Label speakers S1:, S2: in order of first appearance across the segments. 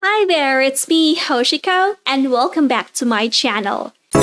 S1: Hi there, it's me, Hoshiko, and welcome back to my channel. I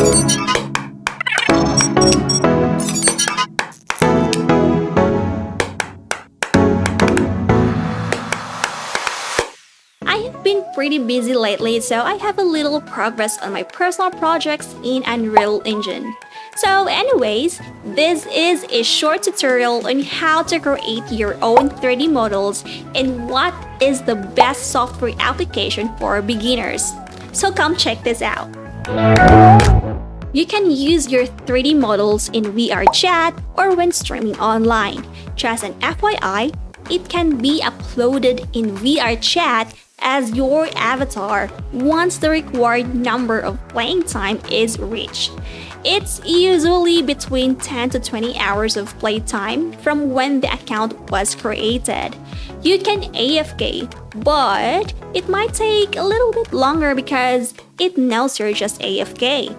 S1: have been pretty busy lately, so I have a little progress on my personal projects in Unreal Engine. So anyways, this is a short tutorial on how to create your own 3D models and what is the best software application for beginners. So come check this out. You can use your 3D models in VR chat or when streaming online. Just an FYI, it can be uploaded in VR chat as your avatar once the required number of playing time is reached. It's usually between 10 to 20 hours of playtime from when the account was created. You can AFK, but it might take a little bit longer because it knows you're just AFK.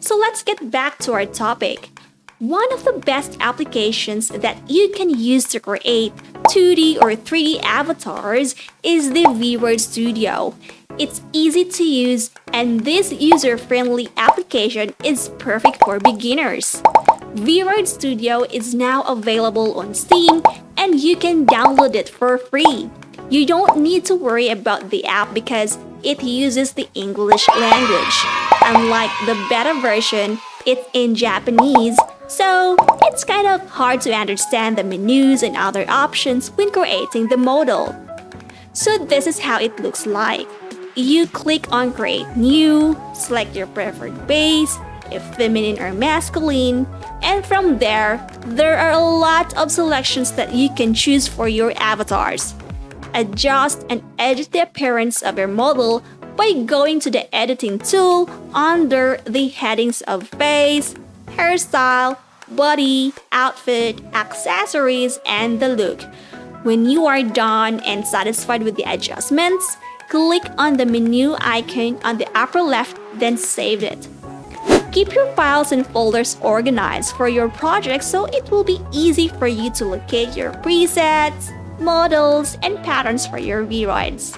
S1: So let's get back to our topic. One of the best applications that you can use to create 2D or 3D avatars is the VRoid Studio. It's easy to use and this user-friendly application is perfect for beginners. VRoid Studio is now available on Steam and you can download it for free. You don't need to worry about the app because it uses the English language. Unlike the beta version, it's in Japanese, so it's kind of hard to understand the menus and other options when creating the model. So this is how it looks like you click on create new, select your preferred base, if feminine or masculine, and from there, there are a lot of selections that you can choose for your avatars. Adjust and edit the appearance of your model by going to the editing tool under the headings of face, hairstyle, body, outfit, accessories, and the look. When you are done and satisfied with the adjustments, click on the menu icon on the upper left, then save it. Keep your files and folders organized for your project so it will be easy for you to locate your presets, models, and patterns for your VRoids.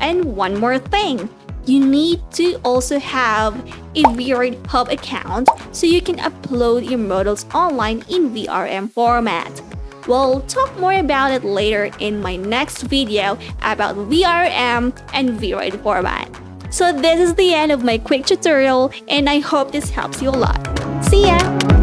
S1: And one more thing, you need to also have a VRoid Hub account so you can upload your models online in VRM format. We'll talk more about it later in my next video about VRM and VRoid format. So this is the end of my quick tutorial and I hope this helps you a lot. See ya!